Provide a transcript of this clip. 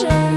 treasure